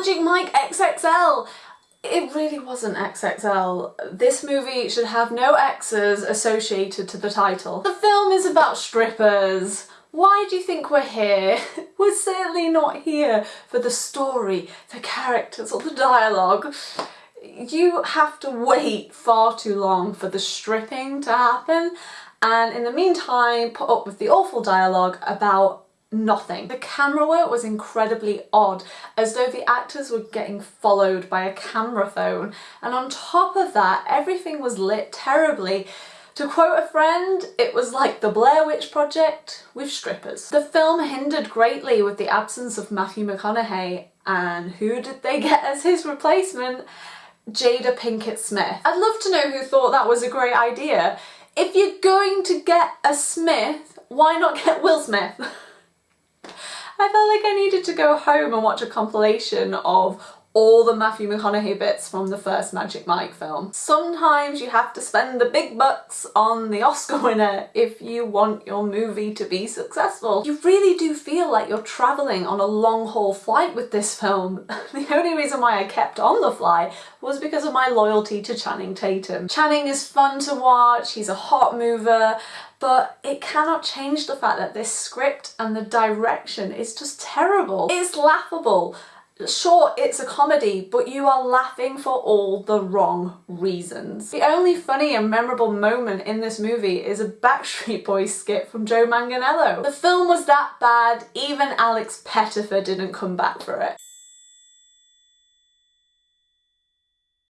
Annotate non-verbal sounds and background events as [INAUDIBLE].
Magic Mike XXL! It really wasn't XXL. This movie should have no X's associated to the title. The film is about strippers. Why do you think we're here? [LAUGHS] We're certainly not here for the story, the characters or the dialogue. You have to wait far too long for the stripping to happen and in the meantime put up with the awful dialogue about nothing. The camera work was incredibly odd, as though the actors were getting followed by a camera phone. And on top of that, everything was lit terribly. To quote a friend, it was like the Blair Witch Project with strippers. The film hindered greatly with the absence of Matthew McConaughey and who did they get as his replacement? Jada Pinkett Smith. I'd love to know who thought that was a great idea. If you're going to get a Smith, why not get Will Smith? [LAUGHS] I felt like I needed to go home and watch a compilation of all the Matthew McConaughey bits from the first Magic Mike film. Sometimes you have to spend the big bucks on the Oscar winner if you want your movie to be successful. You really do feel like you're travelling on a long haul flight with this film. [LAUGHS] the only reason why I kept on the fly was because of my loyalty to Channing Tatum. Channing is fun to watch, he's a hot mover, but it cannot change the fact that this script and the direction is just terrible. It's laughable. Sure, it's a comedy, but you are laughing for all the wrong reasons. The only funny and memorable moment in this movie is a Backstreet Boys skit from Joe Manganiello. The film was that bad, even Alex Pettyfer didn't come back for it.